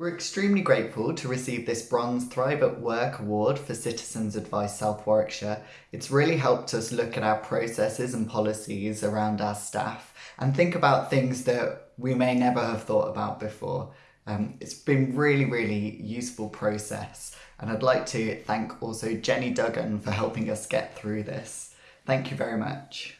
We're extremely grateful to receive this Bronze Thrive at Work Award for Citizens Advice South Warwickshire. It's really helped us look at our processes and policies around our staff and think about things that we may never have thought about before. Um, it's been really, really useful process and I'd like to thank also Jenny Duggan for helping us get through this. Thank you very much.